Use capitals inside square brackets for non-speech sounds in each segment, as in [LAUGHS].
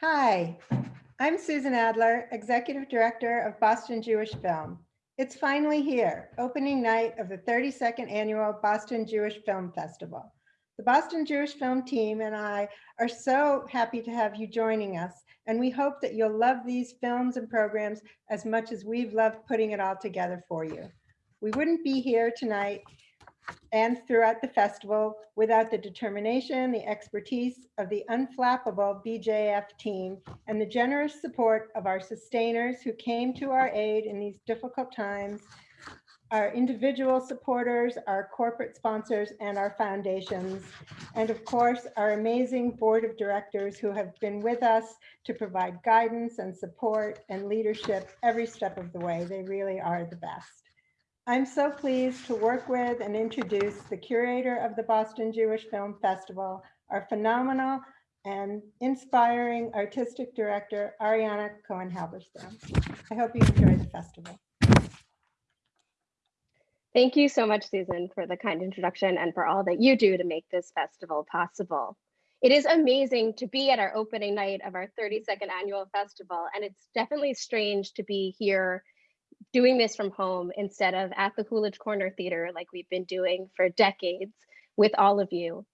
Hi, I'm Susan Adler, Executive Director of Boston Jewish Film. It's finally here, opening night of the 32nd Annual Boston Jewish Film Festival. The Boston Jewish Film team and I are so happy to have you joining us, and we hope that you'll love these films and programs as much as we've loved putting it all together for you. We wouldn't be here tonight and throughout the festival without the determination, the expertise of the unflappable BJF team and the generous support of our sustainers who came to our aid in these difficult times, our individual supporters, our corporate sponsors, and our foundations, and of course, our amazing board of directors who have been with us to provide guidance and support and leadership every step of the way. They really are the best. I'm so pleased to work with and introduce the curator of the Boston Jewish Film Festival, our phenomenal and inspiring artistic director, Ariana Cohen-Halberstam. I hope you enjoy the festival. Thank you so much, Susan, for the kind introduction and for all that you do to make this festival possible. It is amazing to be at our opening night of our 32nd annual festival, and it's definitely strange to be here doing this from home instead of at the Coolidge Corner Theater like we've been doing for decades with all of you.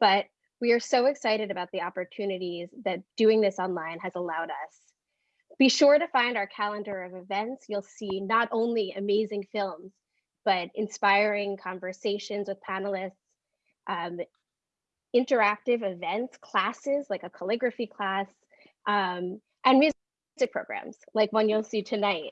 But we are so excited about the opportunities that doing this online has allowed us. Be sure to find our calendar of events. You'll see not only amazing films, but inspiring conversations with panelists, um, interactive events, classes like a calligraphy class, um, and music programs like one you'll see tonight.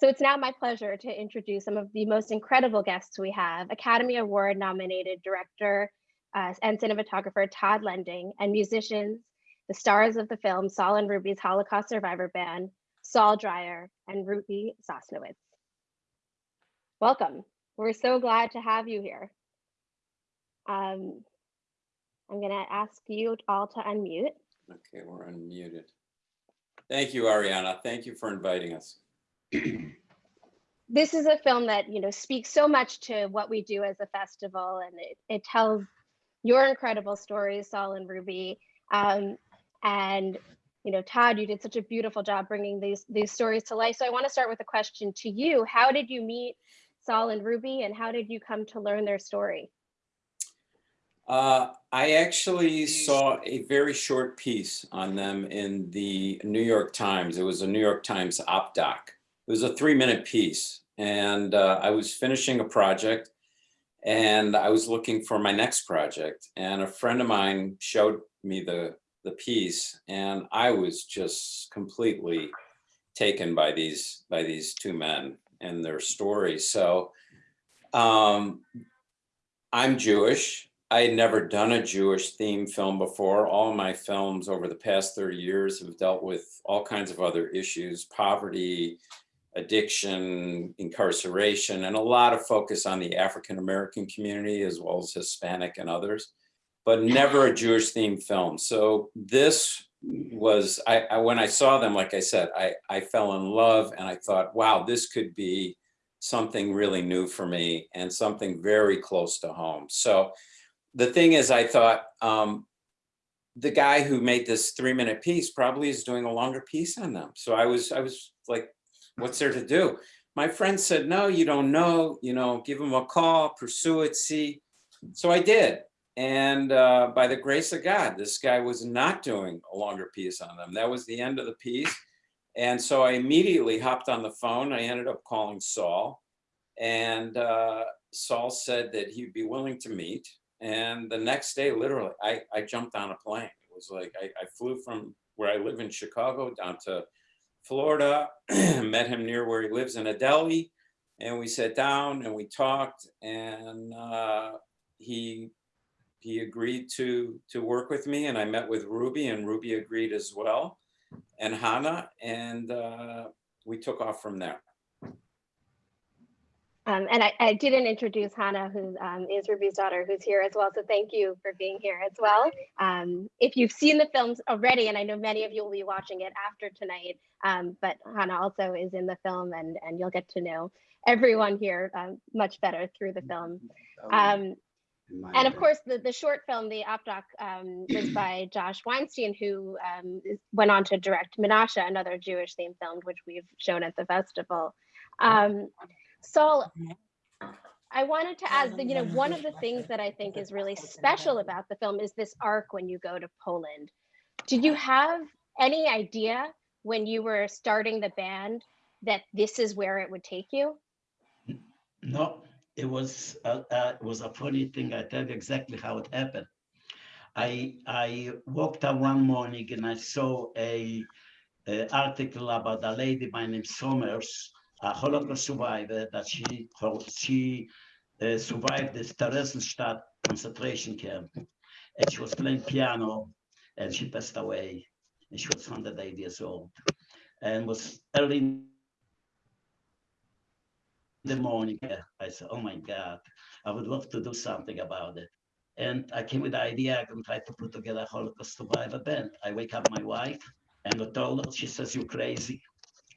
So it's now my pleasure to introduce some of the most incredible guests we have, Academy Award nominated director uh, and cinematographer Todd Lending and musicians, the stars of the film Saul and Ruby's Holocaust Survivor Band, Saul Dreier and Ruby Sosnowicz. Welcome. We're so glad to have you here. Um, I'm gonna ask you all to unmute. Okay, we're unmuted. Thank you, Ariana. Thank you for inviting us. [CLEARS THROAT] this is a film that you know speaks so much to what we do as a festival and it, it tells your incredible stories saul and ruby. Um, and you know todd you did such a beautiful job bringing these these stories to life. So i want to start with a question to you. How did you meet saul and ruby and how did you come to learn their story? Uh, I actually saw a very short piece on them in the New York Times. It was a New York Times op doc it was a three minute piece and uh, I was finishing a project and I was looking for my next project and a friend of mine showed me the the piece and I was just completely taken by these by these two men and their stories. So um, I'm Jewish. I had never done a Jewish theme film before. All my films over the past 30 years have dealt with all kinds of other issues, poverty, addiction, incarceration, and a lot of focus on the African-American community as well as Hispanic and others, but never a Jewish themed film. So this was, I, I, when I saw them, like I said, I, I fell in love and I thought, wow, this could be something really new for me and something very close to home. So the thing is, I thought, um, the guy who made this three minute piece probably is doing a longer piece on them. So I was, I was like what's there to do? My friend said, no, you don't know, you know, give him a call, pursue it, see. So I did. And uh, by the grace of God, this guy was not doing a longer piece on them. That was the end of the piece. And so I immediately hopped on the phone. I ended up calling Saul. And uh, Saul said that he'd be willing to meet. And the next day, literally, I, I jumped on a plane. It was like I, I flew from where I live in Chicago down to Florida, [CLEARS THROAT] met him near where he lives in Adelie, and we sat down and we talked, and uh, he he agreed to to work with me, and I met with Ruby, and Ruby agreed as well, and Hannah, and uh, we took off from there. Um, and I, I, didn't introduce Hannah, who um, is Ruby's daughter, who's here as well. So thank you for being here as well. Um, if you've seen the films already, and I know many of you will be watching it after tonight, um, but Hannah also is in the film and, and you'll get to know everyone here um, much better through the film. Um, And of course, the, the short film, the op doc, um, was [CLEARS THROAT] by Josh Weinstein, who um, went on to direct Menashe, another Jewish themed film, which we've shown at the festival. Saul, I wanted to ask that, you know, one of the things that I think is really special about the film is this arc when you go to Poland. Did you have any idea when you were starting the band that this is where it would take you? No, it was uh, uh, it was a funny thing. I tell you exactly how it happened. I I woke up one morning and I saw a, a article about a lady by name Somers, a Holocaust survivor, that she she uh, survived the Theresienstadt concentration camp, and she was playing piano, and she passed away, and she was 108 years old, and was early in the morning, I said, oh my God, I would love to do something about it. And I came with the idea, I'm gonna try to put together a Holocaust survivor band. I wake up my wife and I told her, she says, You're crazy.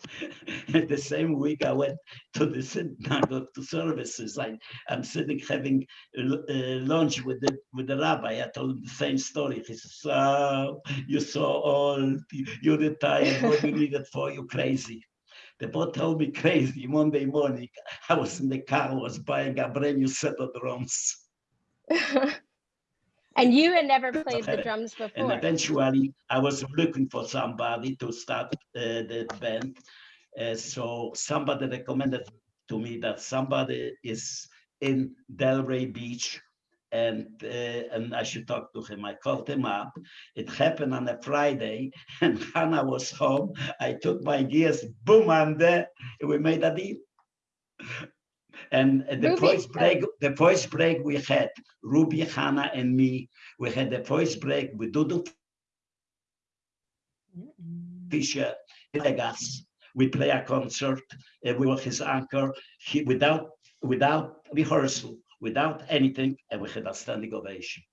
[LAUGHS] The same week I went to the synagogue to services. I, I'm sitting having uh, lunch with the with the rabbi. I told him the same story. He says, "So you're so old. you- You're retired. What do you need it for? You crazy." They both told me crazy. Monday morning, I was in the car. I was buying a brand new set of drums, [LAUGHS] and you had never played the drums and before. eventually, I was looking for somebody to start uh, the band. Uh, so somebody recommended to me that somebody is in Delray Beach and uh, and I should talk to him. I called him up. It happened on a Friday, [LAUGHS] and Hannah was home. I took my gears, boom, and We made a deal. And the Ruby, voice break, the voice break we had, Ruby, Hannah, and me. We had the voice break with Dudu Fisher, Vegas. We play a concert. uh, we were his anchor. He without without rehearsal, without anything, and we had a standing ovation.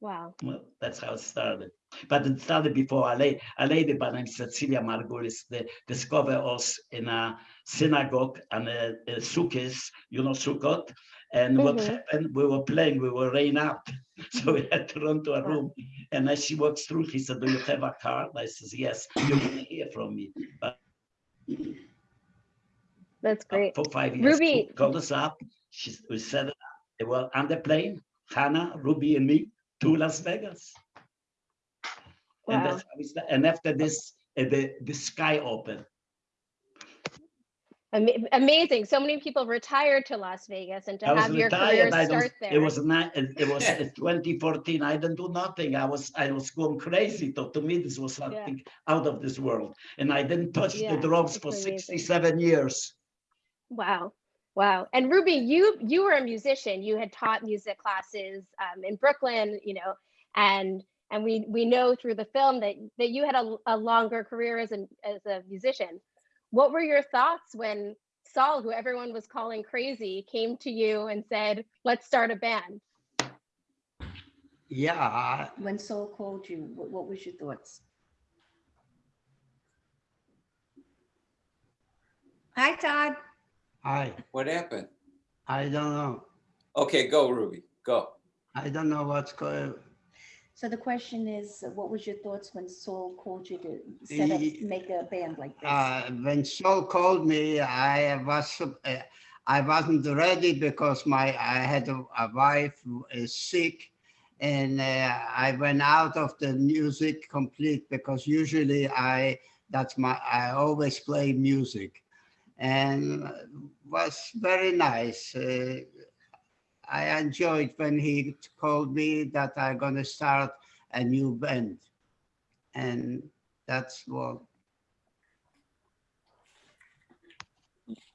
Wow. Well, that's how it started. But it started before a lady, a lady by name Cecilia Margulis they discovered us in a synagogue and a, a sukkahs, you know, Sukkot. And what Mhm. happened, we were playing, we were rain out. [LAUGHS] So we had to run to a room. And as she walks through, he said, do you have a card? I says, yes, you're gonna hear from me. But That's great. for five years, Ruby- she called us up. She, we set it up. They were on the plane, Hannah, Ruby and me, to Las Vegas. And Wow. that's how we. And after this, uh, the, the sky opened. Ama- amazing. So many people retired to Las Vegas and to I was have your career. I don't, start there. it was not, it it was uh, 2014. I didn't do nothing. I was, I was going crazy. To, to me, this was something out of this world. And I didn't touch Yeah, the drugs for amazing. 67 years. Wow. Wow. And Ruby, you you were a musician. You had taught music classes um, in Brooklyn, you know, and and we we know through the film that that you had a, a longer career as a as a musician. What were your thoughts when Saul, who everyone was calling crazy, came to you and said, "Let's start a band"? Yeah, When Saul called you, what, what was your thoughts? Hi, Todd. Hi. What happened? I don't know. Okay, go Ruby, go. I don't know what's going, So the question is, uh, what was your thoughts when Saul called you to set up, make a band like this? uh, when Saul called me, I was uh, I wasn't ready because my, I had a, a wife who is sick. And uh, I went out of the music complete because usually I, that's my, I always play music. And uh, was very nice. Uh, I enjoyed when he told me that I'm gonna start a new band. And that's what,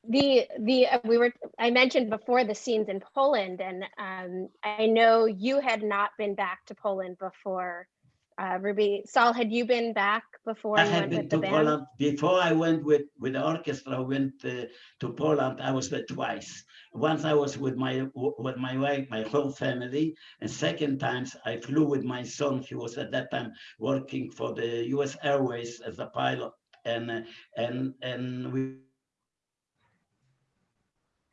the the uh, we were i mentioned before the scenes in poland and um i know you had not been back to poland before uh ruby saul had you been back before I had went been with the to Poland before I went with with the orchestra. I went uh, to Poland. I was there twice. Once I was with my with my wife, my whole family, and second times I flew with my son. He was at that time working for the U.S. Airways as a pilot, and uh, and and we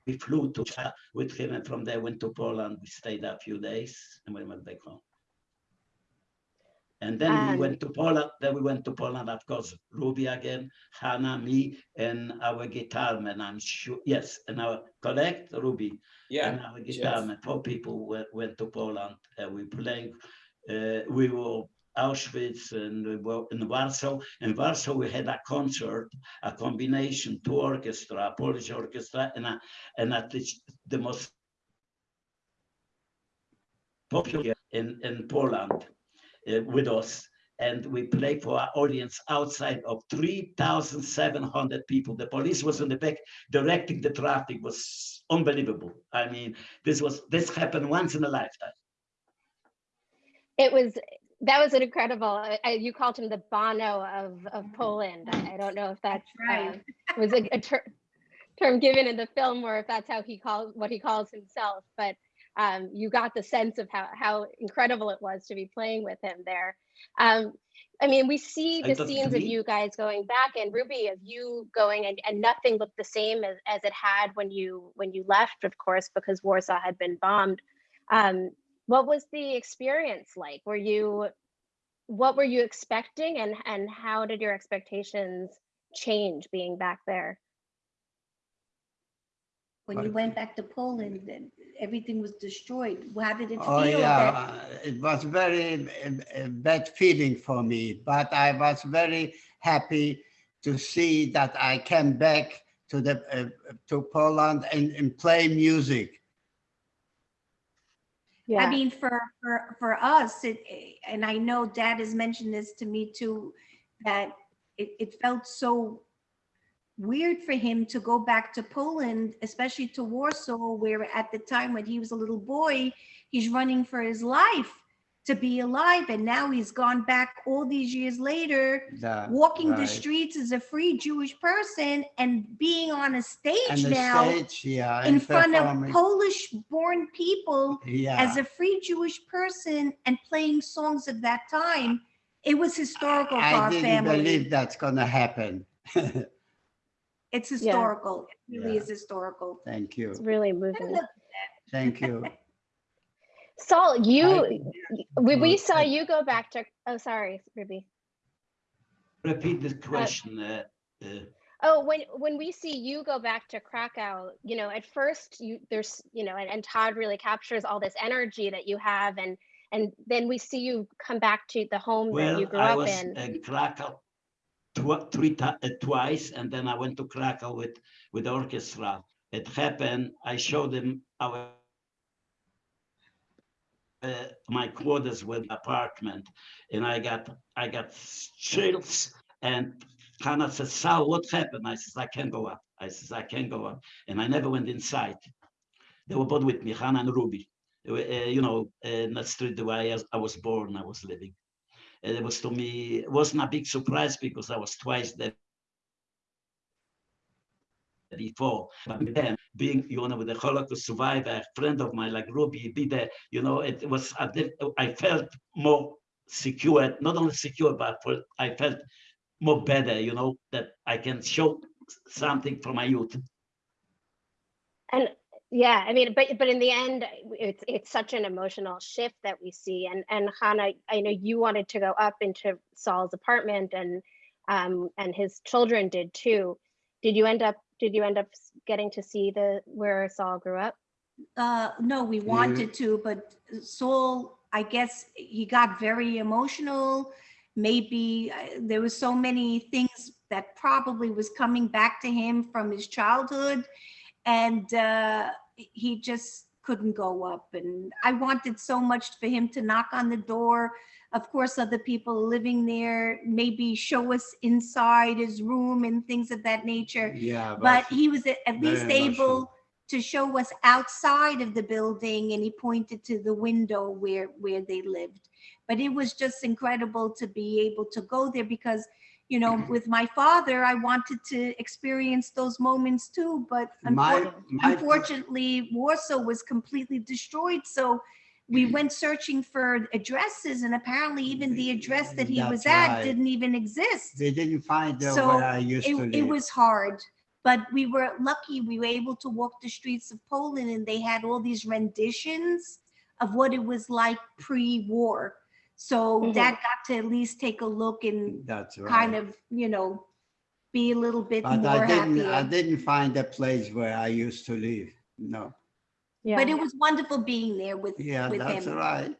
we flew to Czech with him, and from there went to Poland. We stayed a few days, and we went back home. And then we Um, went to Poland. Then we went to Poland, of course. Ruby again, Hannah, me, and our guitar man. I'm sure. Yes, and our correct Ruby Yeah. and our guitar Jeff. man. Four people went, went to Poland. And we playing. Uh, we were Auschwitz and we were in Warsaw. In Warsaw, we had a concert, a combination, two orchestra, a Polish orchestra, and a, and a, the, the most popular in, in Poland with us. And we played for our audience outside of 3,700 people. The police was in the back directing the traffic was unbelievable. I mean, this was this happened once in a lifetime. It was, that was an incredible, I- I- you called him the Bono of, of Poland. I I don't know if that's, right. um, was a, a ter- term given in the film or if that's how he calls, what he calls himself, but um, you got the sense of how, how incredible it was to be playing with him there. Um, I mean, we see the scenes of you guys going back and Ruby of you going and, and nothing looked the same as, as it had when you when you left, of course, because Warsaw had been bombed. Um, what was the experience like? Were you what were you expecting and and how did your expectations change being back there? When you Right. went back to Poland, then everything was destroyed. How did it Oh, feel? yeah, that- uh, it was very uh, uh, bad feeling for me, but I was very happy to see that I came back to the uh, to Poland and, and play music. I mean, for, for, for us, it, and I know dad has mentioned this to me too, that it, it felt so weird for him to go back to Poland, especially to Warsaw, where at the time when he was a little boy, he's running for his life to be alive. And now he's gone back all these years later, The- walking the streets as a free Jewish person and being on a stage now stage, yeah. in front of. Polish born people Yeah. as a free Jewish person and playing songs of that time, it was historical for I our didn't family. believe that's gonna happen. [LAUGHS] It's historical. It really Yeah. is historical. Thank you, It's really moving. thank you. [LAUGHS] Saul, you we, we saw you go back to oh sorry, Ruby. Repeat the question. Uh, uh, Oh, when when we see you go back to Krakow, you know, at first you there's you know, and, and Todd really captures all this energy that you have, and and then we see you come back to the home that well, you grew I up was in. in Krakow tw- three uh, twice, and then I went to Krakow with with orchestra. It happened. I showed them our uh, my quarters with apartment, and I got I got chills. And Hannah says, "Sal, what happened?" I says, "I can't go up." I says, "I can't go up," and I never went inside. They were both with me, Hannah and Ruby. Uh, you know, in the street where I was born, I was living. It was to me, it wasn't a big surprise because I was twice there before. But then being, you know, with a Holocaust survivor, a friend of mine like Ruby, be there, you know, it was, diff- I felt more secure, not only secure, but for, I felt more better, you know, that I can show something from my youth. And yeah, I mean, but but in the end, it's it's such an emotional shift that we see. And and Hannah, I know you wanted to go up into Saul's apartment, and um and his children did too. Did you end up? Did you end up getting to see the where Saul grew up? Uh, no, we wanted to, but Saul, I guess he got very emotional. Maybe uh, there was so many things that probably was coming back to him from his childhood. And uh, he just couldn't go up. And I wanted so much for him to knock on the door. Of course, other people living there, maybe show us inside his room and things of that nature Yeah. but he was at least able to show us outside of the building and he pointed to the window where where they lived but it was just incredible to be able to go there because you know with my father i wanted to experience those moments too but My, unfor- my, unfortunately warsaw was completely destroyed so we mm-hmm. went searching for addresses and apparently even the address that he was at right. didn't even exist they didn't find out So where I used it, to it live. was hard But we were lucky, we were able to walk the streets of Poland and they had all these renditions of what it was like pre-war. So Mhm. that got to at least take a look and That's right. kind of, you know, be a little bit But more I didn't, I happier. didn't find a place where I used to live. No. Yeah. But it was wonderful being there with, Yeah, with that's him. right.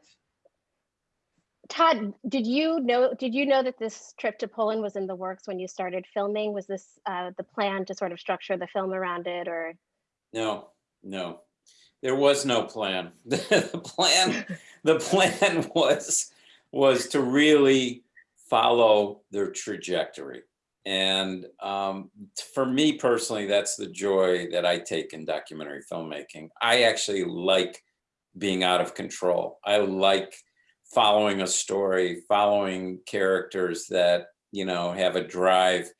Todd, did you know, did you know that this trip to Poland was in the works when you started filming? Was this uh, the plan to sort of structure the film around it or? No, no, there was no plan. [LAUGHS] The plan, the plan was, was to really follow their trajectory. And um, for me personally, that's the joy that I take in documentary filmmaking. I actually like being out of control. I like following a story, following characters that, you know, have a drive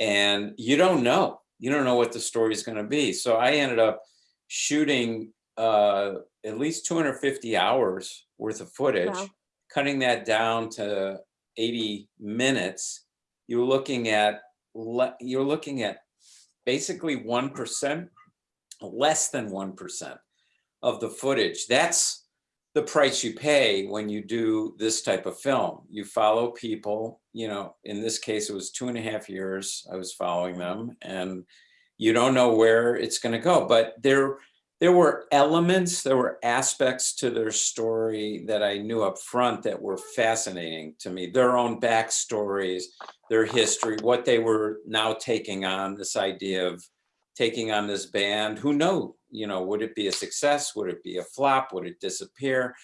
and you don't know, you don't know what the story is going to be. So I ended up shooting uh, at least 250 hours worth of footage, Wow. Cutting that down to 80 minutes. You're looking at you're looking at basically one percent, less than one percent of the footage. That's the price you pay when you do this type of film. You follow people. You know, in this case, it was two and a half years I was following them, and you don't know where it's going to go. But there, there were elements, there were aspects to their story that I knew up front that were fascinating to me. Their own backstories, their history, what they were now taking on. This idea of taking on this band. Who know? You know, would it be a success? Would it be a flop? Would it disappear?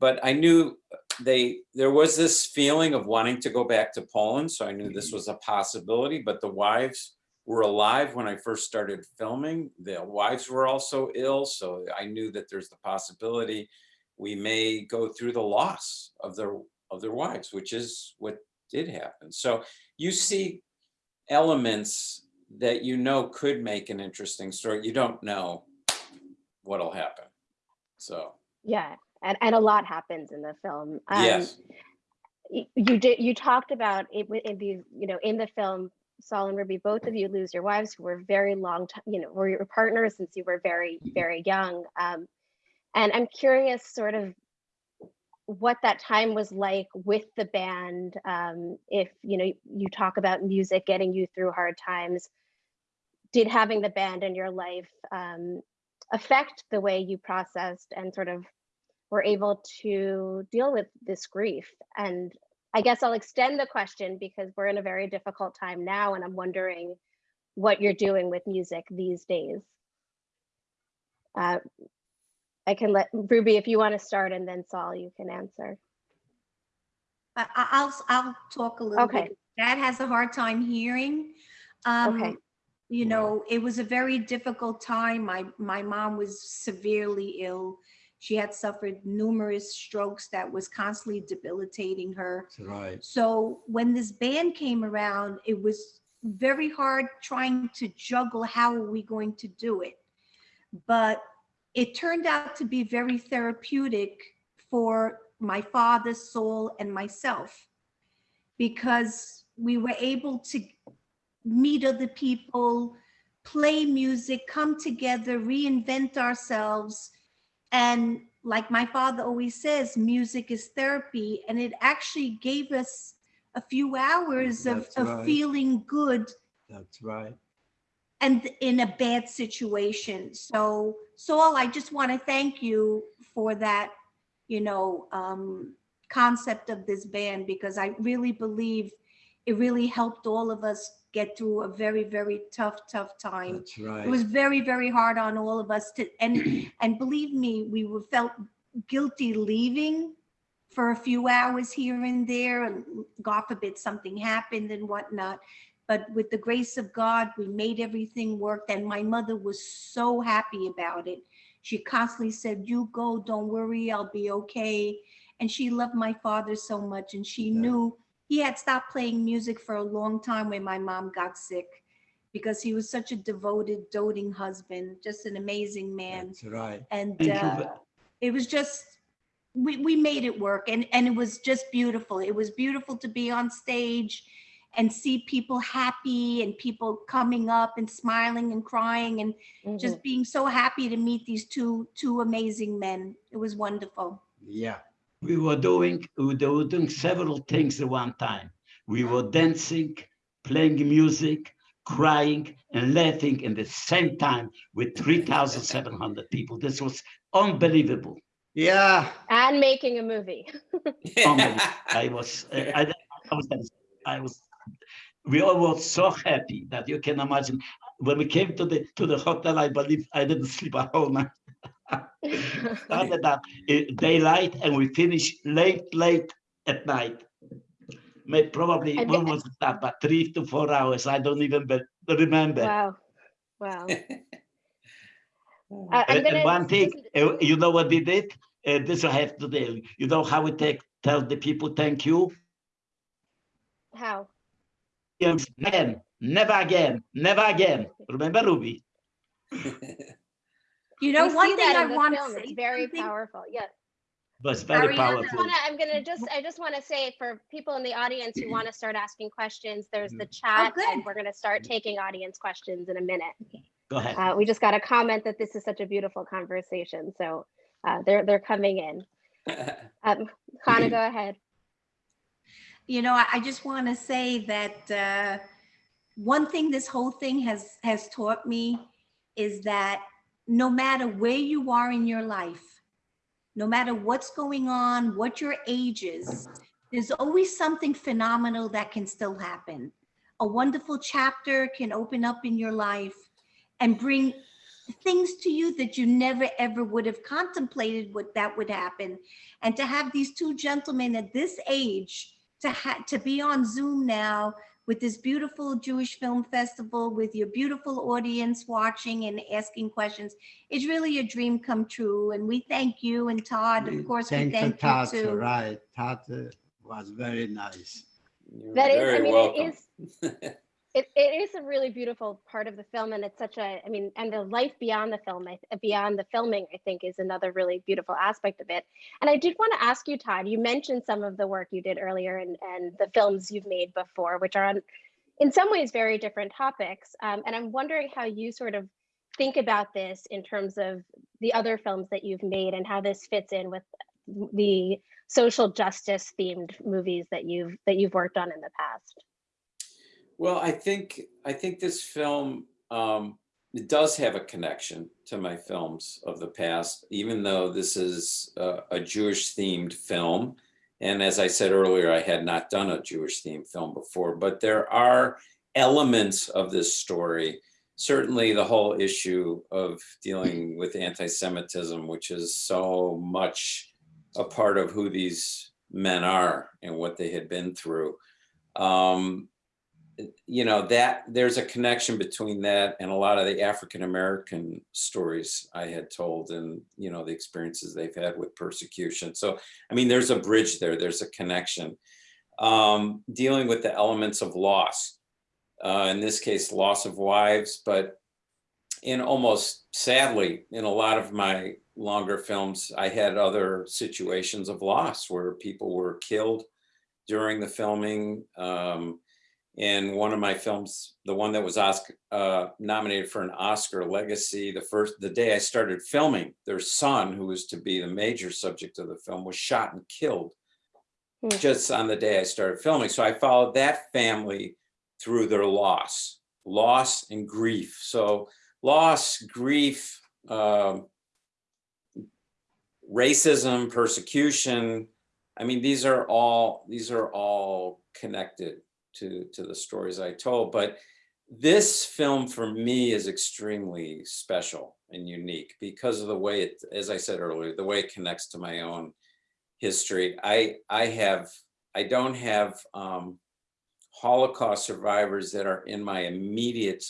But I knew uh, they there was this feeling of wanting to go back to Poland, so I knew this mm-hmm. was a possibility. But the wives were alive when I first started filming. The wives were also ill, so I knew that there's the possibility we may go through the loss of their of their wives, which is what did happen. So you see elements that you know could make an interesting story. You don't know what'll happen. So Yeah, and, and a lot happens in the film. Um, yes, You did, you talked about it, in the, you know, in the film, Saul and Ruby, both of you lose your wives who were very long, time, you know, were your partners since you were very, very young. Um, and I'm curious sort of what that time was like with the band. Um, if, you know, you talk about music getting you through hard times, did having the band in your life um, affect the way you processed and sort of were able to deal with this grief? And I guess I'll extend the question because we're in a very difficult time now, and I'm wondering what you're doing with music these days. Uh, I can let Ruby, if you want to start, and then Saul, you can answer. I'll, I'll talk a little Okay. bit. Dad has a hard time hearing. Um, Okay. You know, it was a very difficult time. My, my mom was severely ill. She had suffered numerous strokes that was constantly debilitating her. Right. So when this band came around, it was very hard trying to juggle how are we going to do it. But it turned out to be very therapeutic for my father's soul and myself because we were able to meet other people, play music, come together, reinvent ourselves. And like my father always says, music is therapy. And it actually gave us a few hours of, That's of feeling good That's right. and in a bad situation. So Saul, I just want to thank you for that, you know, um, concept of this band because I really believe it really helped all of us get through a very, very tough, tough time. That's right. It was very, very hard on all of us to, and, [CLEARS THROAT] and believe me, we were felt guilty leaving for a few hours here and there, and God forbid something happened and whatnot. But with the grace of God, we made everything work, and my mother was so happy about it. She constantly said, you go, don't worry, I'll be okay. And she loved my father so much, and she Yeah. knew he had stopped playing music for a long time when my mom got sick because he was such a devoted, doting husband, just an amazing man. That's right. And uh, it was just, we, we made it work and, and it was just beautiful. It was beautiful to be on stage and see people happy and people coming up and smiling and crying and Mhm. just being so happy to meet these two two amazing men. It was wonderful. Yeah. We were doing, we were doing several things at one time. We were dancing, playing music, crying and laughing in the same time with 3,700 people. This was unbelievable. Yeah. and making a movie. [LAUGHS] Unbelievable. I was, I, I was, I was, we all were so happy that you can imagine. When we came to the to the hotel, I believe I didn't sleep a whole night. Started at uh, daylight and we finish late, late at night. Maybe probably I when was that? But three to four hours. I don't even remember. wow, wow. [LAUGHS] Uh, And, and gonna- one thing, uh, you know what we did? Uh, this I have to tell you. You know how we take tell the people thank you? How? Yes, Again, never again, never again. Remember, Ruby? [LAUGHS] You know, We one thing I want to say. It's very something. powerful. Yeah. was very Ariana, I powerful. wanna, I'm gonna just, I just wanna say for people in the audience who wanna start asking questions, there's the chat good. and we're gonna start taking audience questions in a minute. Go ahead. Uh, we just got a comment that this is such a beautiful conversation, so uh, they're, they're coming in. [LAUGHS] Um, Hannah, go ahead. You know, I, I just want to say that uh, one thing this whole thing has has taught me is that no matter where you are in your life, no matter what's going on, what your age is, there's always something phenomenal that can still happen. A wonderful chapter can open up in your life and bring things to you that you never ever would have contemplated what that would happen. And to have these two gentlemen at this age to ha- to be on Zoom now with this beautiful Jewish film festival with your beautiful audience watching and asking questions, it's really a dream come true. And we thank you and Todd, of course, we Thank you, thank you Tata, too. right. Tata uh, was very nice. You're That is, I very mean, welcome. it is, [LAUGHS] it, it is a really beautiful part of the film and it's such a, I mean, and the life beyond the film, beyond the filming, I think is another really beautiful aspect of it. And I did want to ask you, Todd, you mentioned some of the work you did earlier and, and the films you've made before, which are on, in some ways, very different topics. Um, and I'm wondering how you sort of think about this in terms of the other films that you've made and how this fits in with the social justice themed movies that you've that you've worked on in the past. Well, I think I think this film um, does have a connection to my films of the past, even though this is a, a Jewish themed film. And as I said earlier, I had not done a Jewish themed film before, but there are elements of this story. Certainly, the whole issue of dealing with anti-Semitism, which is so much a part of who these men are and what they had been through. Um, you know that there's a connection between that and a lot of the African American stories I had told and you know the experiences they've had with persecution. So I mean there's a bridge there, there's a connection. Um, dealing with the elements of loss, uh, in this case loss of wives, but in almost sadly in a lot of my longer films I had other situations of loss where people were killed during the filming. Um, in one of my films, the one that was Oscar, uh, nominated for an Oscar Legacy, the first the day I started filming, their son, who was to be the major subject of the film, was shot and killed Hmm. just on the day I started filming. So I followed that family through their loss, loss and grief. So loss, grief, um, racism, persecution. I mean, these are all these are all connected to to the stories I told. But this film for me is extremely special and unique because of the way it, as I said earlier, the way it connects to my own history. I I have I don't have um, Holocaust survivors that are in my immediate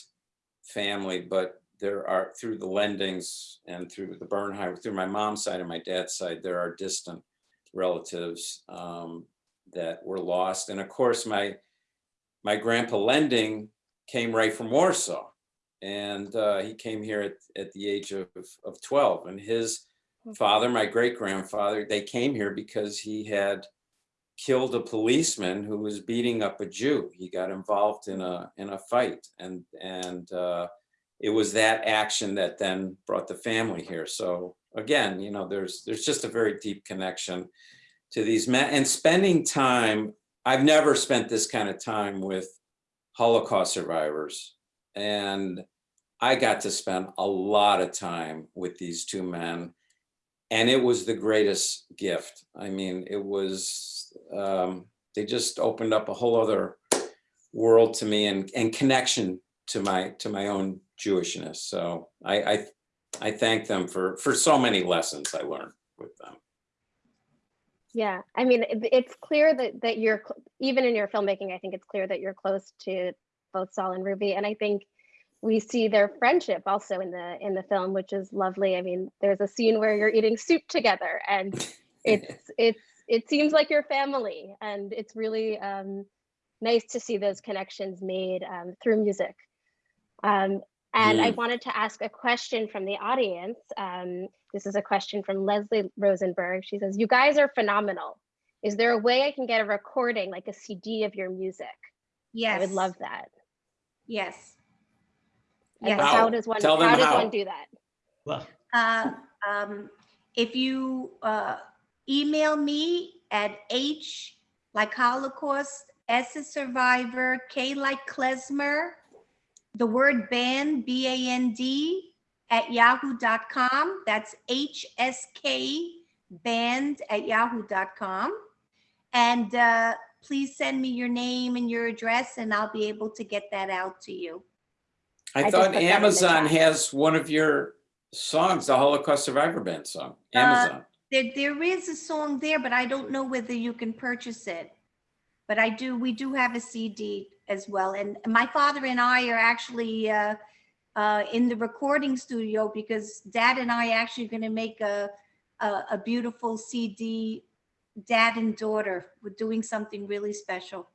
family, but there are through the Lendings and through the Bernheim, through my mom's side and my dad's side, there are distant relatives um, that were lost. And of course, my my grandpa Lending came right from Warsaw, and uh, he came here at, at the age of, of 12. And his father, my great grandfather, they came here because he had killed a policeman who was beating up a Jew. He got involved in a in a fight, and and uh, it was that action that then brought the family here. So again, you know, there's there's just a very deep connection to these men and spending time. I've never spent this kind of time with Holocaust survivors, and I got to spend a lot of time with these two men and it was the greatest gift. I mean, it was, um, they just opened up a whole other world to me and, and connection to my, to my own Jewishness. So I, I, I thank them for, for so many lessons I learned with them. Yeah, I mean, it- it's clear that that you're even in your filmmaking. I think it's clear that you're close to both Saul and Ruby, and I think we see their friendship also in the in the film, which is lovely. I mean, there's a scene where you're eating soup together, and [LAUGHS] it's it's it seems like your family, and it's really um, nice to see those connections made um, through music. Um, and I Mm. wanted to ask a question from the audience. Um, this is a question from Leslie Rosenberg. She says, "You guys are phenomenal. Is there a way I can get a recording, like a CD of your music? Yes. I would love that. Yes. And Yes. How How? does one? Tell them how does how. one do that? Well, Uh, um, if you uh, email me at H like Holocaust, S is survivor, K like klezmer, the word band, B A N D, at yahoo.com. That's HSK band at yahoo.com. And uh, please send me your name and your address, and I'll be able to get that out to you. I I thought put that in the Amazon has one of your songs, the Holocaust Survivor Band song, Uh, Amazon. There, there is a song there, but I don't know whether you can purchase it. But I do, we do have a CD as well. And my father and I are actually uh, uh, in the recording studio because dad and I actually going to make a, a, a beautiful CD, dad and daughter. We're doing something really special.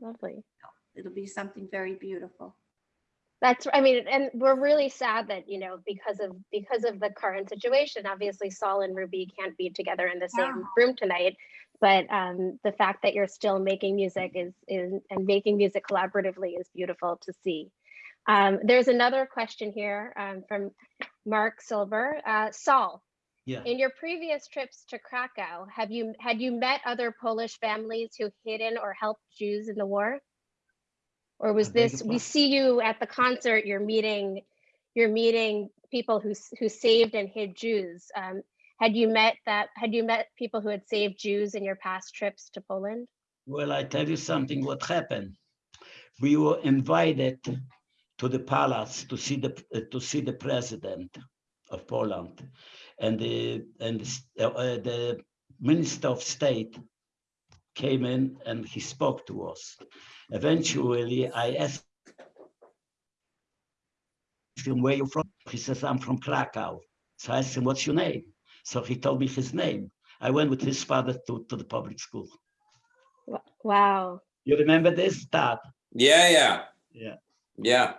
Lovely. It'll be something very beautiful. That's, I mean, and we're really sad that, you know, because of, because of the current situation, obviously Saul and Ruby can't be together in the same room tonight. But um, the fact that you're still making music is, is, and making music collaboratively is beautiful to see. Um, there's another question here um, from Mark Silver. Uh, Saul, yeah. in your previous trips to Krakow, have you, had you met other Polish families who hidden or helped Jews in the war? Or was I this, we see you at the concert, you're meeting, you're meeting people who, who saved and hid Jews. Um, Had you met that, had you met people who had saved Jews in your past trips to Poland? Well, I tell you something, what happened. We were invited to the palace to see the, uh, to see the president of Poland. And the, and the uh, uh, the minister of state came in and he spoke to us. Eventually, I asked him, where you're from? He says, I'm from Krakow. So I asked him, what's your name? So he told me his name. I went with his father to, to the public school. Wow. You remember this, Dad? Yeah, yeah, Yeah. yeah.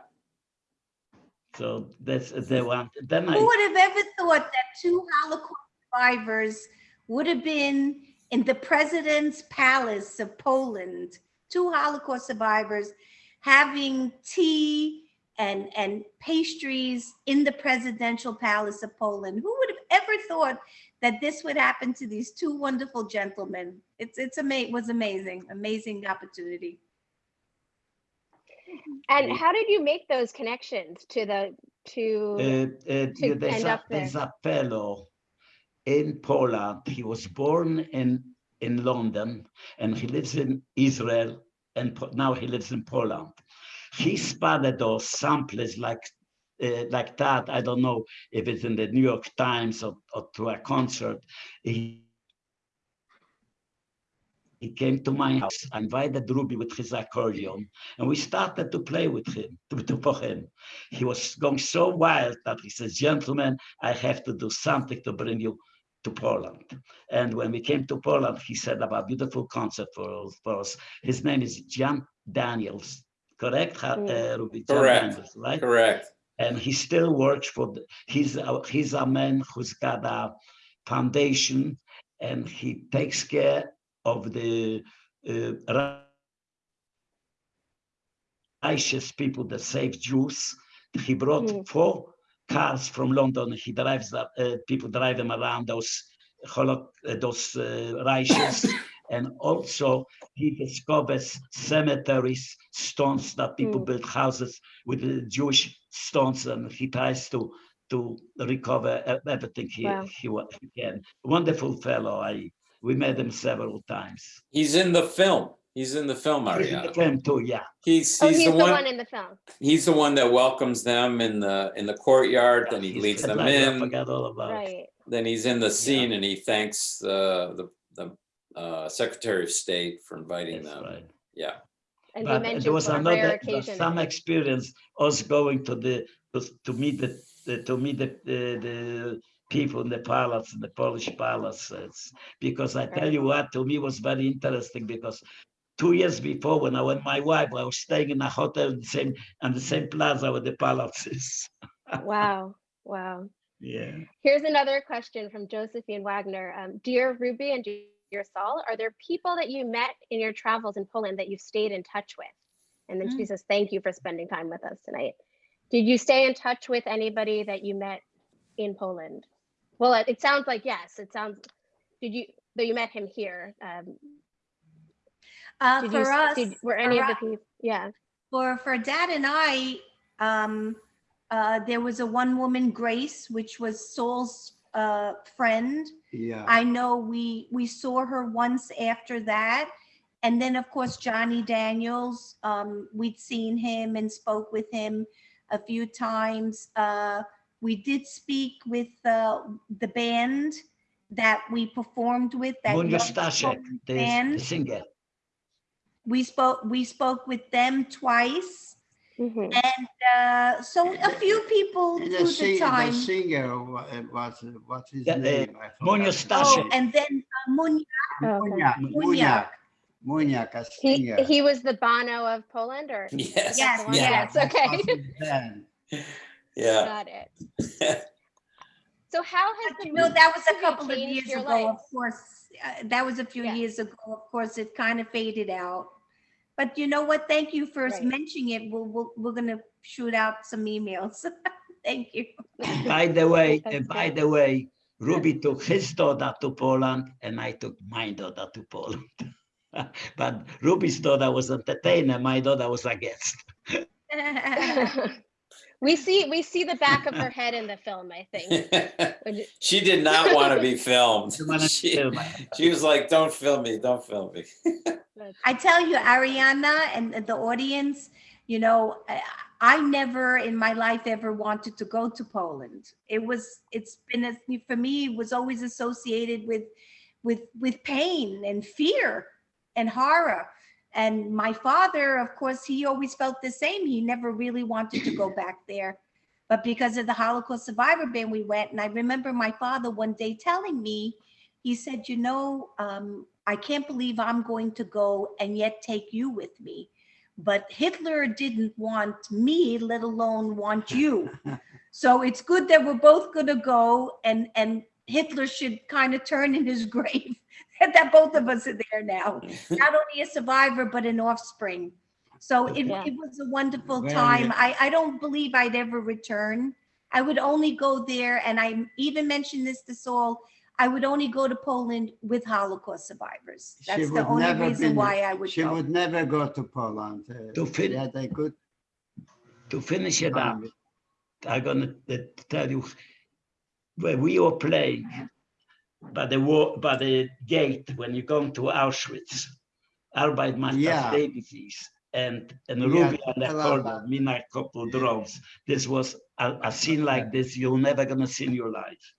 So that's the one. Then Who I, would have ever thought that two Holocaust survivors would have been in the president's palace of Poland? Two Holocaust survivors having tea and, and pastries in the presidential palace of Poland. Who would have ever thought that this would happen to these two wonderful gentlemen? It's, it's ama, was amazing, amazing opportunity. And how did you make those connections to the, to, uh, uh, to there's, end a, up there. there's a fellow in Poland. He was born in in London and he lives in Israel and now he lives in Poland. He spotted those samples like uh, like that. I don't know if it's in the New York Times or, or to a concert. He, he came to my house, I invited Ruby with his accordion, and we started to play with him, [LAUGHS] to, to for him. He was going so wild that he says, gentlemen, I have to do something to bring you to Poland. And when we came to Poland, he said about a beautiful concert for, us- for us. His name is Jan Daniels, correct, Ha- Mm. uh, Ruby? Jan Correct. Daniels, right? Correct. and he still works for the, he's a, he's a man who's got a foundation and he takes care of the uh, righteous people that save Jews. He brought Mm. four cars from London. He drives that uh, people drive them around those uh, those uh, righteous, [COUGHS] and also he discovers cemeteries, stones that people Mm. build houses with the Jewish stones, and he tries to to recover everything he Wow. he, he can. Wonderful fellow. I we met him several times. He's in the film. He's in the film, He's in the film too, yeah. He's, Oh, he's he's the the one one, in the film. he's the one that welcomes them in the, in the courtyard, then he leads the them driver, I in. forgot all about. Right. Then he's in the scene and he thanks uh, the, the uh, Secretary of State for inviting That's them. right. Yeah. And But mentioned there was another, rare there was occasion. some experience, us going to the, to to meet the, the- to meet the, the, the people in the palace, in the Polish palaces. Because I tell you what, to me was very interesting because two years before, when I went my wife, I was staying in a hotel in the same, on the same plaza with the palaces. [LAUGHS] Wow, wow. Yeah. Here's another question from Josephine Wagner. Um, dear Ruby and dear Saul, are there people that you met in your travels in Poland that you've stayed in touch with? And then she Mm. says, thank you for spending time with us tonight. Did you stay in touch with anybody that you met in Poland? Well, it, it sounds like yes. It sounds. Did you? Though you met him here. Um, Uh, did you? for s- us, did, were any for of the people? Yeah. for for dad and I, um, uh, there was a one woman Grace, which was Saul's uh, friend. Yeah. I know we we saw her once after that, and then of course Johnny Daniels. Um, we'd seen him and spoke with him a few times. Uh, we did speak with uh, the band that we performed with. That Munio young Staszek, the, band. the singer. We spoke we spoke with them twice. Mhm. And uh, so a few people And through The the sing- the singer, wa- uh, was, what's his Yeah, uh, name? I Munio forgot. Oh, and then uh, Munya, Oh, okay. Muniek, Muniek, Muniek, a He singer. he was the Bono of Poland, or Yes. Yes, one? Yeah. yes. Okay. [LAUGHS] was his band. Yeah. got it. [LAUGHS] So how has the you know, that was a couple of years ago, life? of course. uh, That was a few Yeah. years ago. Of course, it kind of faded out. But you know what? Thank you for Right. mentioning it. We'll, we'll, we're gonna shoot out some emails. [LAUGHS] Thank you. By the way, uh, by the way, Ruby took his daughter to Poland and I took my daughter to Poland. [LAUGHS] but Ruby's daughter was entertainer, my daughter was a guest. We see we see the back of her head in the film. I think. [LAUGHS] She did not [LAUGHS] want to be filmed. She She, she was like, don't film me, don't film me. I tell you, Ariana and the audience, you know, I, I never in my life ever wanted to go to Poland. It was, it's been, a, for me, it was always associated with, with, with pain and fear and horror. And my father, of course, he always felt the same. He never really wanted to go [CLEARS THROAT] back there. But because of the Holocaust survivor band, we went. And I remember my father one day telling me, he said, you know, um, I can't believe I'm going to go and yet take you with me. But Hitler didn't want me, let alone want you. [LAUGHS] So it's good that we're both going to go and, and Hitler should kind of turn in his [LAUGHS] grave [LAUGHS] that both of us are there now. [LAUGHS] Not only a survivor, but an offspring. So it, Yeah. it was a wonderful Very time. I, I don't believe I'd ever return. I would only go there, and I even mentioned this to Saul, I would only go to Poland with Holocaust survivors. That's the only reason been- why I would She go. would never go to Poland. uh, To fin- She had a good To finish it up. I'm gonna tell you where we were playing by the war, by the gate when you come to Auschwitz, Arbeit macht Yeah. das Leben hieß, and and Yeah, Ruby and the tell us corner, about- me a couple drums. This was a, a scene like this you're never gonna see in your life.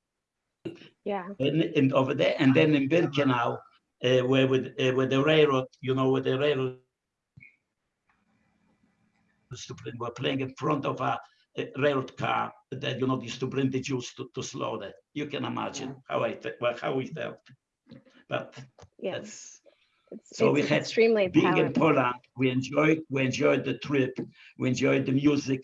yeah. And, and over there, and then in Birkenau, uh, where with uh, with the railroad, you know, with the railroad. used to bring- Were playing in front of a, a railroad car that you know used to bring the Jews to, to slaughter. You can imagine how I well, how we felt. But Yeah. that's It's, So we had extremely being in. Poland. We enjoyed we enjoyed the trip. We enjoyed the music.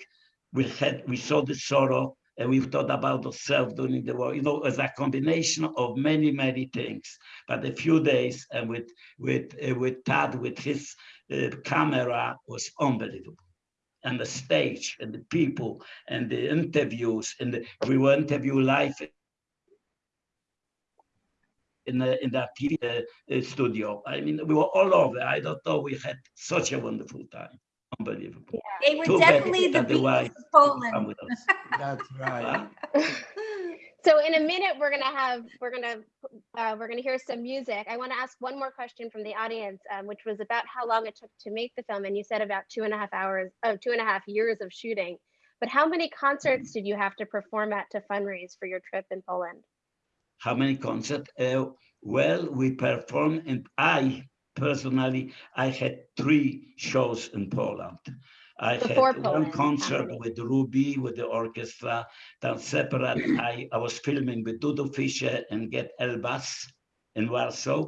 We had we saw the sorrow and we've thought about ourselves during the war, you know, as a combination of many, many things. But a few days and with with uh, with Tad with his uh, camera was unbelievable. And the stage and the people and the interviews and the, we were interview live in the in that TV uh, uh, studio. I mean, we were all over. I don't know. We had such a wonderful time. Unbelievable. They were Too definitely the that Beatles of Poland. That's right. [LAUGHS] So in a minute, we're gonna have, we're gonna, uh, we're gonna hear some music. I want to ask one more question from the audience, um, which was about how long it took to make the film. And you said about two and a half hours, oh, two and a half years of shooting. But how many concerts did you have to perform at to fundraise for your trip in Poland? How many concerts? Uh, well, we performed, and I personally, I had three shows in Poland. I Before had Poland, one concert with Ruby, with the orchestra. Then separate, I, I was filming with Dudu Fischer and Gad Elbaz in Warsaw.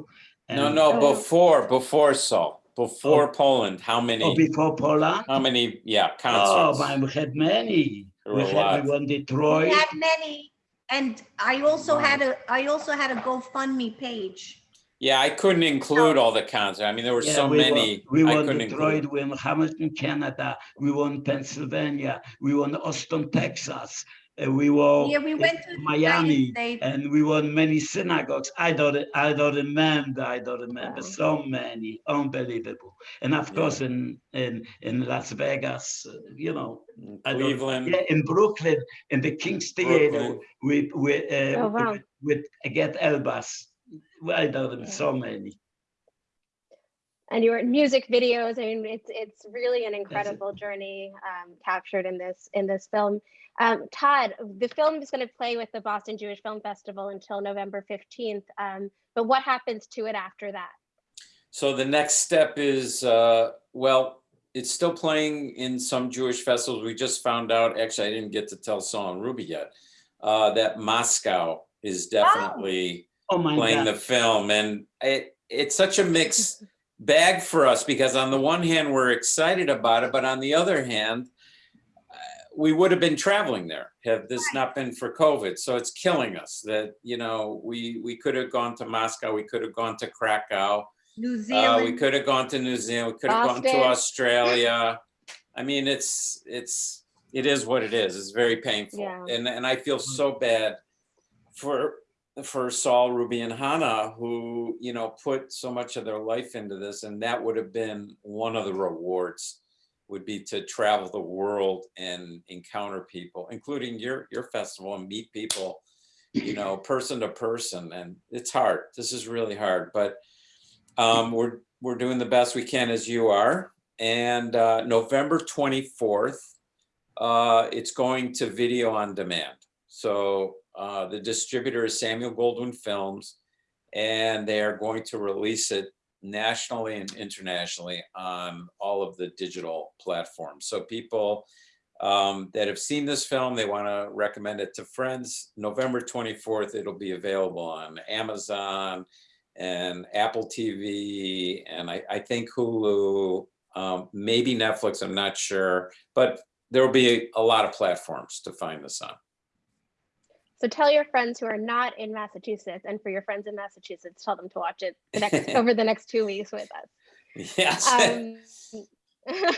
No, and- no, Oh. before, before Saul, before oh. Poland, how Oh, many, before Poland? how many, yeah, Oh, concerts? man, we had many. We had, lot. we won We Detroit. had many, and I also Wow. had a, I also had a GoFundMe page. Yeah, I couldn't include all the concerts. I mean, there were Yeah, so we won- many, We I won couldn't Detroit, include. we won Hamilton, Canada, we won Pennsylvania, we won Austin, Texas, uh, we won Yeah, we uh, went to Miami, and we won many synagogues. I don't, I don't remember, I don't remember, Wow. so many, unbelievable. And of Yeah. course, in, in, in Las Vegas, uh, you know, I don't- Cleveland, yeah, in Brooklyn, in the King's Theater, Brooklyn. with, with, uh, Oh, wow. with, with Gad Elbaz. I don't know, so many. And your music videos, I mean, it's, it's really an incredible journey um, captured in this, in this film. Um, Todd, the film is going to play with the Boston Jewish Film Festival until November 15th. Um, but what happens to it after that? So the next step is, uh, well, it's still playing in some Jewish festivals. We just found out, actually, I didn't get to tell Saul and Ruby yet, uh, that Moscow is definitely Oh my playing God. the film. And it, it's such a mixed bag for us because on the one hand, we're excited about it, but on the other hand, uh, we would have been traveling there had this not been for COVID. So it's killing us that, you know, we, we could have gone to Moscow, we could have gone to Krakow. New Uh, we could have gone to New Zealand, we could have gone to Australia. I mean, it's, it's, it is what it is. It's very painful. Yeah. And, and I feel so bad for, for Saul, Ruby and Hannah, who, you know, put so much of their life into this. And that would have been one of the rewards would be to travel the world and encounter people, including your, your festival and meet people, you know, person to person. And it's hard. This is really hard, but um, we're, we're doing the best we can as you are. And uh, November 24th, uh, it's going to video on demand. So uh, the distributor is Samuel Goldwyn Films, and they are going to release it nationally and internationally on all of the digital platforms. So people um, that have seen this film, they want to recommend it to friends. November 24th, it'll be available on Amazon and Apple TV, and I, I think Hulu, um, maybe Netflix, I'm not sure, but there will be a lot of platforms to find this on. So tell your friends who are not in Massachusetts and for your friends in Massachusetts, tell them to watch it the next, [LAUGHS] over the next two weeks with us. Yes. Um, [LAUGHS]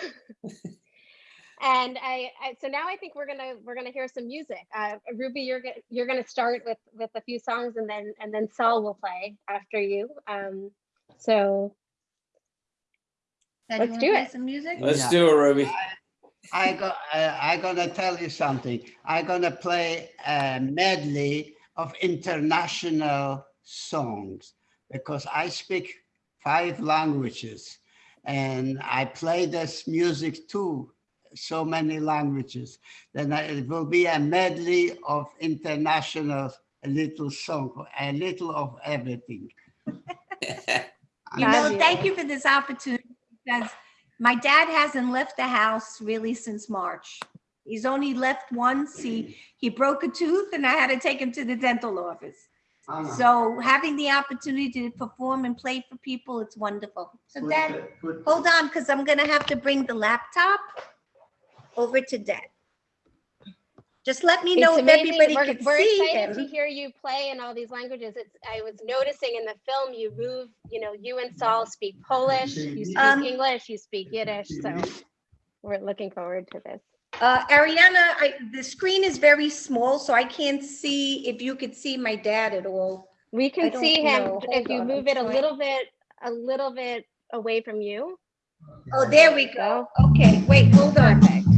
and I, I, so now I think we're gonna we're gonna hear some music. Uh, Ruby, you're gonna you're gonna start with with a few songs, and then and then Saul will play after you. Um, so Ted, let's you do play it. Some music? Let's Yeah. do it, Ruby. I go, I, I gonna tell you something. I gonna play a medley of international songs because I speak five languages and I play this music too, so many languages. Then I- it will be a medley of international a little song, a little of everything. [LAUGHS] You know, thank you for this opportunity because my dad hasn't left the house really since March. He's only left once. He, he broke a tooth and I had to take him to the dental office. So having the opportunity to perform and play for people, it's wonderful. So Dad, hold on, because I'm gonna have to bring the laptop over to Dad. Just let me know It's if amazing. everybody We're, could we're see excited to hear you play in all these languages. It's, I was noticing in the film, you move, you know, you and Saul speak Polish, you speak Um, English, you speak Yiddish. So we're looking forward to this. Uh, Ariana, I, the screen is very small, so I can't see if you could see my dad at all. We can see him know. if Hold you on, move I'm it a little bit, a little bit away from you. Oh, there we go. Go. Okay, wait, hold on. Perfect.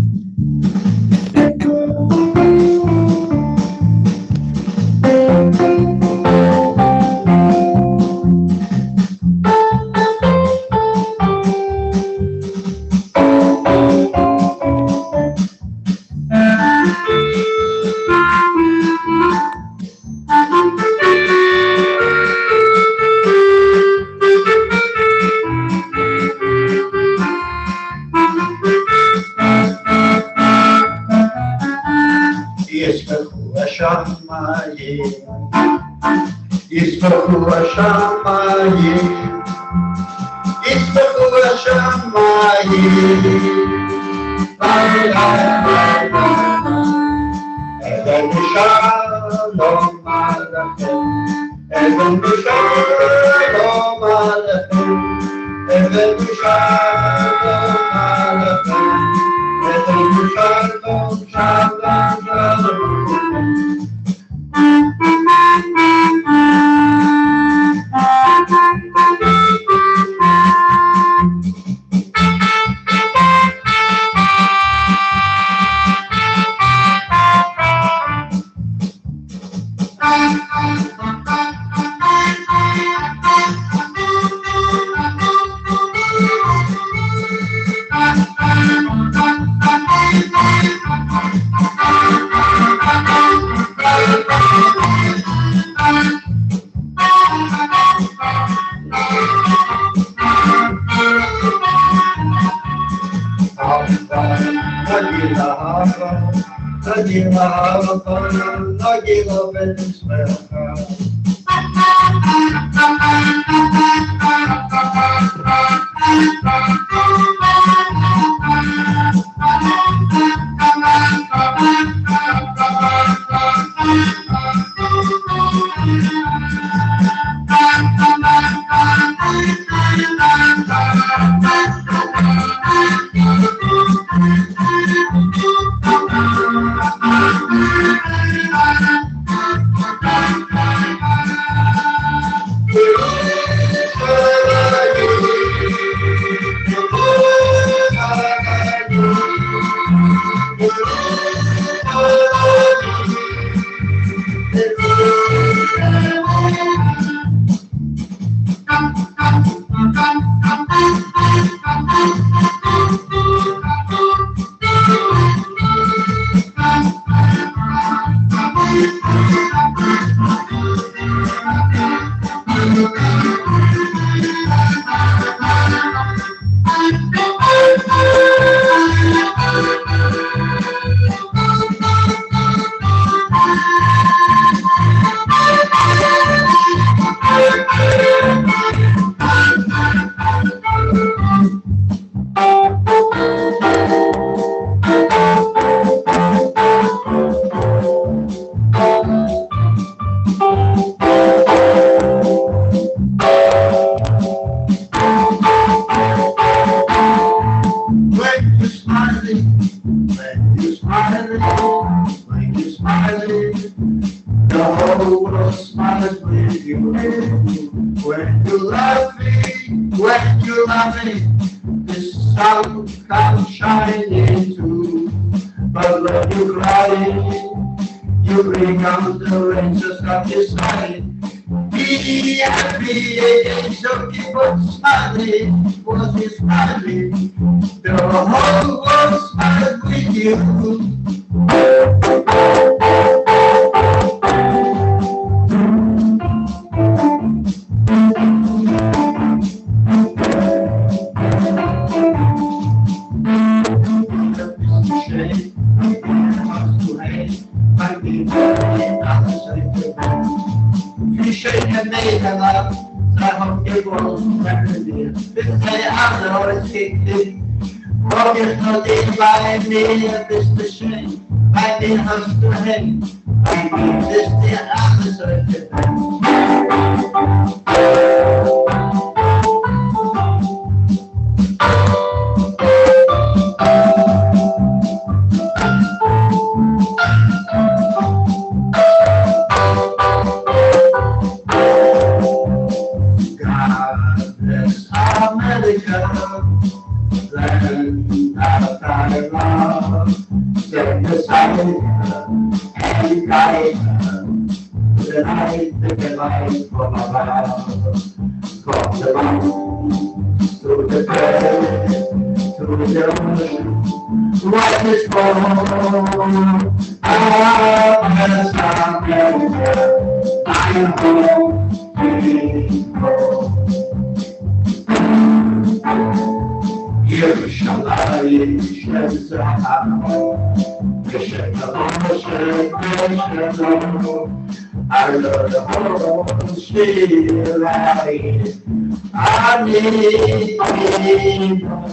With Het is Cross the line through the bed, through the ocean. what is is I Out as I'm. I am home. Here shall I shed the I love the feel right. I need freedom.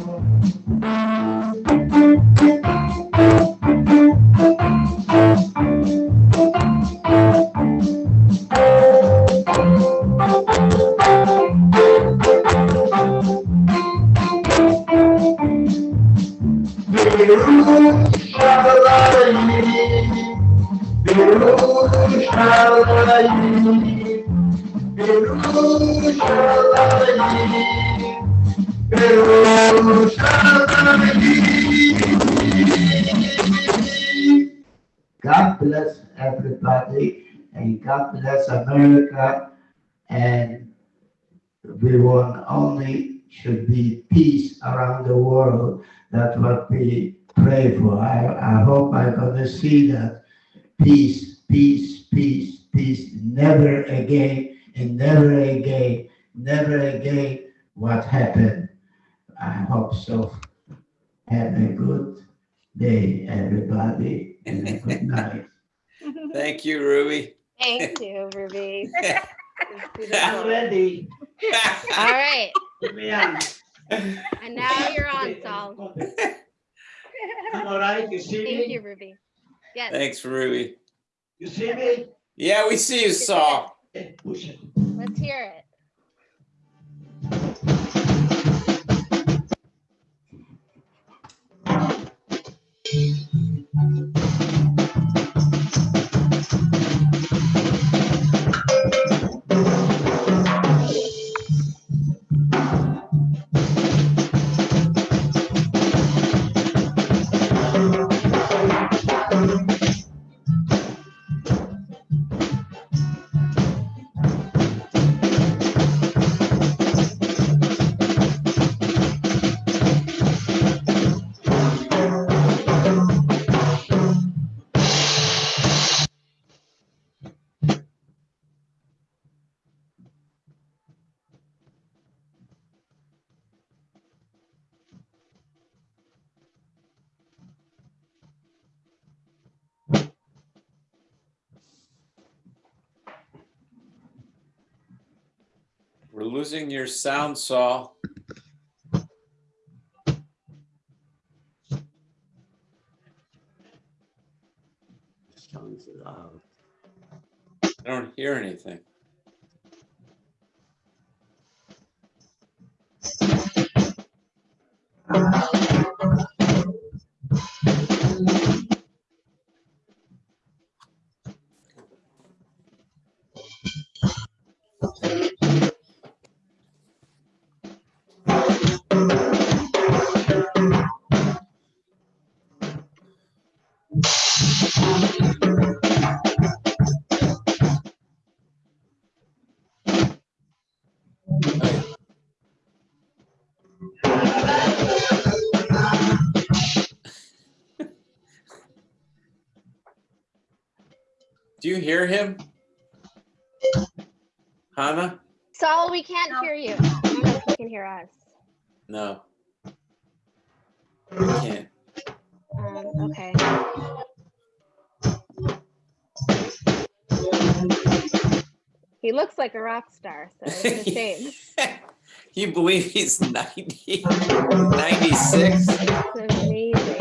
God bless everybody and God bless America and we want only should be peace around the world. That's what we pray for. I, I hope I'm gonna see that peace, peace, peace, peace, never again and never again, never again what happened. I hope so. Have a good day, everybody, and a good [LAUGHS] night. Thank you, Ruby. Thank you, Ruby. [LAUGHS] I'm ready. All right, Put me on. and now you're on, Saul. I'm all right, you see Thank me? you, Ruby. Yes, Thanks, Ruby. You see me? Yeah, we see you, Saul. Push it. let's hear it. We're losing your sound, Saul. You hear him? Hannah? Saul, we can't hear you. I don't know if you can hear us. No. We can't. Um, okay. He looks like a rock star, so it's a shame. [LAUGHS] You believe he's 90, 96? It's amazing.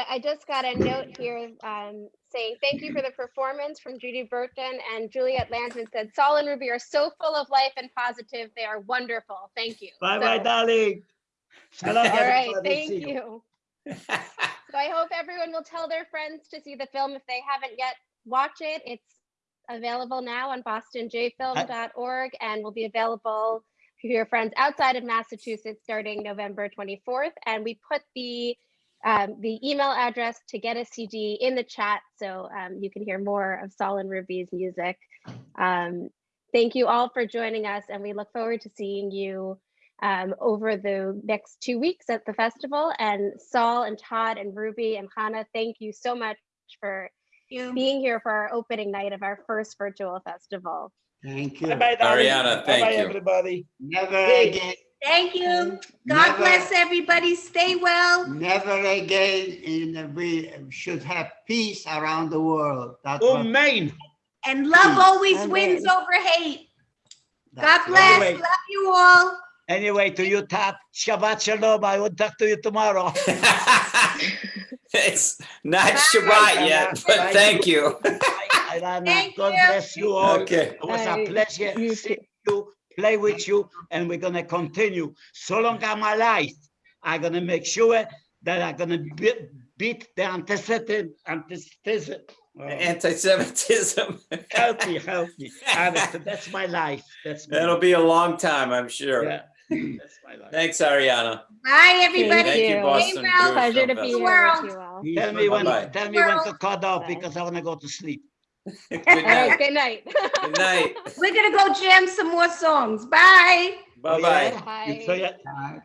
A, I just got a note here um, saying thank you for the performance from Judy Burton and Juliet Landsman said Saul and Ruby are so full of life and positive. They are wonderful. Thank you. Bye bye, So- darling. Shalom, All right, thank See you. [LAUGHS] So I hope everyone will tell their friends to see the film if they haven't yet. Watch it. It's available now on bostonjfilm.org and will be available to your friends outside of Massachusetts starting November 24th. And we put the um, the email address to get a CD in the chat so um, you can hear more of Saul and Ruby's music. Um, thank you all for joining us, and we look forward to seeing you um, over the next two weeks at the festival. And Saul and Todd and Ruby and Hannah, thank you so much for You. being here for our opening night of our first virtual festival. Thank you. Bye bye. Ariana, thank Bye-bye, you. everybody. Never again, Thank you. God Never- bless everybody. Stay well. never again, in, we should have peace around the world. That's what- Amen. And love always Amen. wins over hate. God that's bless. Anyway. Love you all. Anyway, to you, Tap, Shabbat Shalom. I will talk to you tomorrow. [LAUGHS] [LAUGHS] It's not Shabbat yet, but thank you. Ayana, Thank God you. bless you all. Okay. It was a Bye. pleasure You seeing you, play with you, and we're gonna continue. So long as my life, I'm gonna make sure that I'm gonna be- beat the uh, antisemitism, antisemitism. Oh, Anti-Semitism. Help me, help me. That's my life. That's my That'll life. be a long time, I'm sure. Yeah, that's my life. Thanks, Ariana. Bye, everybody. Thank you, you. Boston Stay well. Pleasure to be here with you all. Tell me when, tell me when to cut off Bye. because I wanna go to sleep. Good night. good night. Good night. We're gonna go jam some more songs. Bye. Bye-bye. Yeah? Bye. Bye.